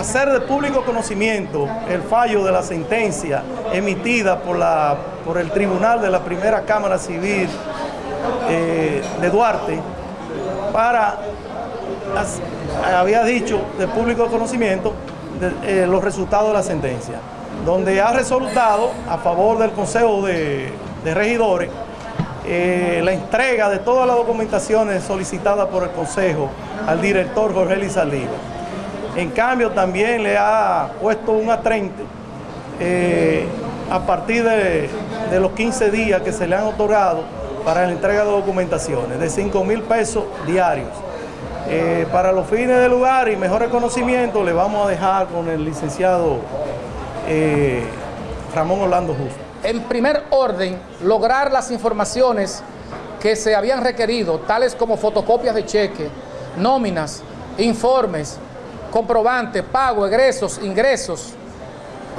hacer de público conocimiento el fallo de la sentencia emitida por, la, por el Tribunal de la Primera Cámara Civil eh, de Duarte para, había dicho, de público conocimiento eh, los resultados de la sentencia, donde ha resultado a favor del Consejo de, Regidores eh, la entrega de todas las documentaciones solicitadas por el Consejo al director Jorge Lizaldiva. En cambio, también le ha puesto un atrente eh, a partir de, los 15 días que se le han otorgado para la entrega de documentaciones, de 5 mil pesos diarios. Eh, para los fines del lugar y mejor reconocimiento, le vamos a dejar con el licenciado eh, Ramón Orlando Justo. En primer orden, lograr las informaciones que se habían requerido, tales como fotocopias de cheque, nóminas, informes, comprobantes, pago, egresos, ingresos,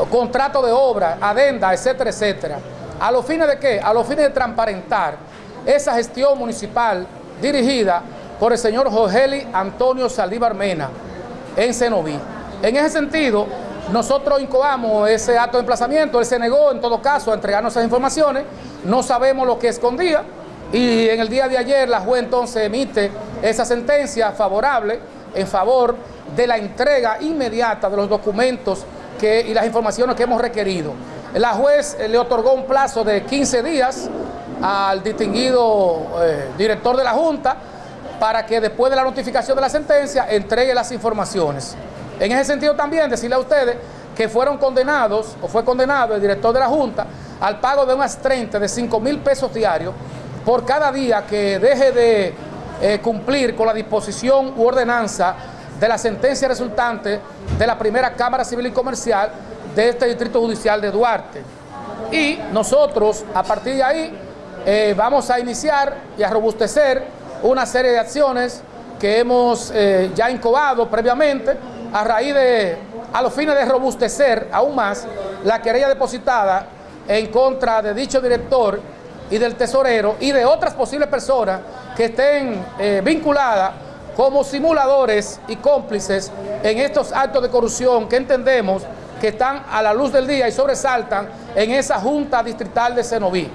contrato de obra, adenda, etcétera, etcétera. ¿A los fines de qué? A los fines de transparentar esa gestión municipal dirigida por el señor Jorgeli Antonio Saldívar Mena en Cenoví. En ese sentido, nosotros incoamos ese acto de emplazamiento, él se negó en todo caso a entregarnos esas informaciones, no sabemos lo que escondía y en el día de ayer la juez entonces emite esa sentencia favorable en favor de la entrega inmediata de los documentos y las informaciones que hemos requerido. La juez le otorgó un plazo de 15 días al distinguido eh, director de la Junta para que después de la notificación de la sentencia entregue las informaciones. En ese sentido también decirle a ustedes que fueron condenados, o fue condenado el director de la Junta, al pago de unas 30, de 5 mil pesos diarios por cada día que deje de eh, cumplir con la disposición u ordenanza de la sentencia resultante de la primera Cámara Civil y Comercial de este Distrito Judicial de Duarte. Y nosotros, a partir de ahí, eh, vamos a iniciar y a robustecer una serie de acciones que hemos eh, ya incubado previamente a raíz de, a los fines de robustecer aún más la querella depositada en contra de dicho director y del tesorero y de otras posibles personas que estén eh, vinculadas como simuladores y cómplices en estos actos de corrupción que entendemos que están a la luz del día y sobresaltan en esa Junta Distrital de Cenoví.